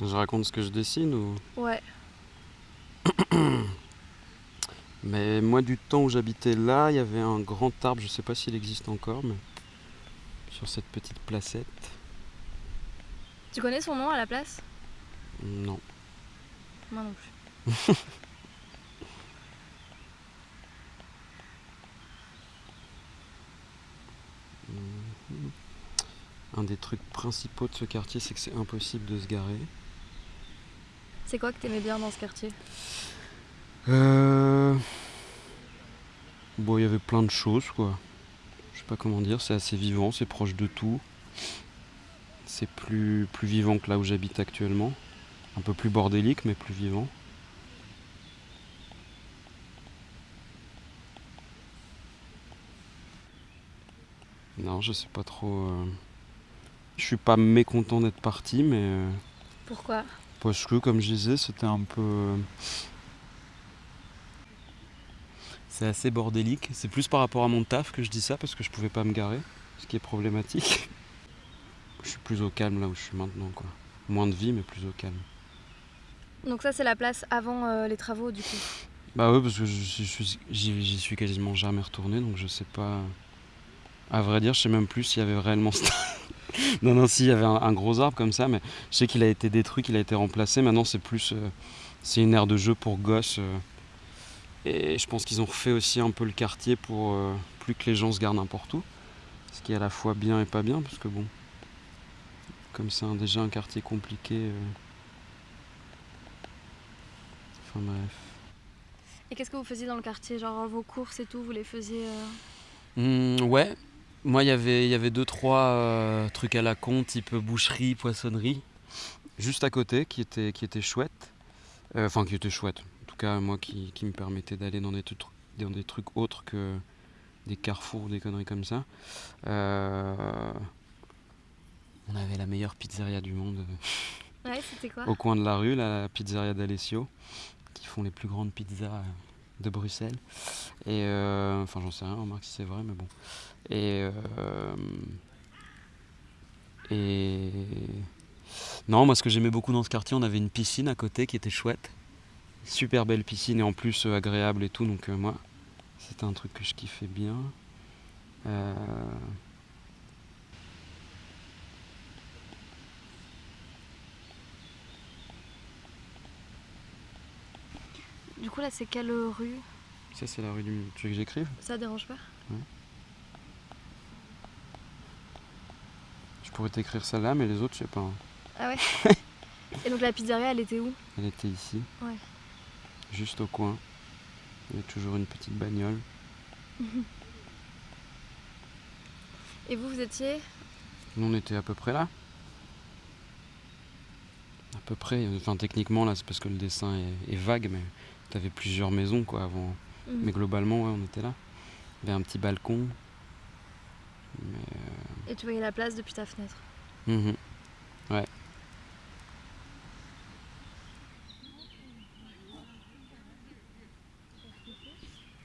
Je raconte ce que je dessine ou? Ouais. Mais moi, du temps où j'habitais là, il y avait un grand arbre, je sais pas s'il existe encore, mais sur cette petite placette. Tu connais son nom à la place? Non. Moi non plus. Un des trucs principaux de ce quartier, c'est que c'est impossible de se garer. C'est quoi que t'aimais bien dans ce quartier? Euh... Bon, il y avait plein de choses, quoi. Je sais pas comment dire, c'est assez vivant, c'est proche de tout. C'est plus, plus vivant que là où j'habite actuellement. Un peu plus bordélique, mais plus vivant. Non, je sais pas trop. euh, Je suis pas mécontent d'être parti, mais. euh, Pourquoi? Parce que, comme je disais, c'était un peu. C'est assez bordélique. C'est plus par rapport à mon taf que je dis ça, parce que je pouvais pas me garer, ce qui est problématique. Je suis plus au calme là où je suis maintenant, quoi. Moins de vie, mais plus au calme. Donc ça c'est la place avant euh, les travaux du coup? Bah oui, parce que j'y suis quasiment jamais retourné, donc je sais pas. À vrai dire, je sais même plus s'il y avait réellement. ce- non, non, si, il y avait un, un gros arbre comme ça, mais je sais qu'il a été détruit, qu'il a été remplacé. Maintenant, c'est plus. euh, c'est une aire de jeu pour gosses. euh, et je pense qu'ils ont refait aussi un peu le quartier pour euh, plus que les gens se gardent n'importe où. Ce qui est à la fois bien et pas bien, parce que bon. Comme c'est un- déjà un quartier compliqué. euh, Enfin bref. Et qu'est-ce que vous faisiez dans le quartier? Genre vos courses et tout, vous les faisiez euh, Hmm, ouais, moi il y avait- il y avait deux trois euh, trucs à la con, type boucherie, poissonnerie, juste à côté, qui étaient qui étaient chouettes. Euh, Enfin, qui étaient chouettes. En tout cas, moi qui, qui me permettait d'aller dans des, trucs- dans des trucs autres que des carrefours ou des conneries comme ça. Euh, On avait la meilleure pizzeria du monde euh, Ouais, c'était quoi? au coin de la rue, la pizzeria d'Alessio, qui font les plus grandes pizzas euh, de Bruxelles. Et euh, enfin, j'en sais rien, remarque si c'est vrai, mais bon. Et euh, et non, moi, ce que j'aimais beaucoup dans ce quartier, on avait une piscine à côté qui était chouette, super belle piscine et en plus euh, agréable et tout. Donc euh, moi, c'était un truc que je kiffais bien. Du coup là c'est quelle rue? Ça, c'est la rue du. Tu veux que j'écrive? Ça dérange pas? Je pourrais t'écrire celle-là, mais les autres, je sais pas. hein. Ah ouais? Et donc la pizzeria elle était où? Elle était ici. Ouais. Juste au coin. Il y a toujours une petite bagnole. Et vous vous étiez? Nous, on était à peu près là. À peu près. Enfin, techniquement, là, c'est parce que le dessin est, est vague, mais t'avais plusieurs maisons, quoi, avant. Mhm. Mais globalement, ouais, on était là. Il y avait un petit balcon. Mais, Et tu voyais la place depuis ta fenêtre? Euh, mhm.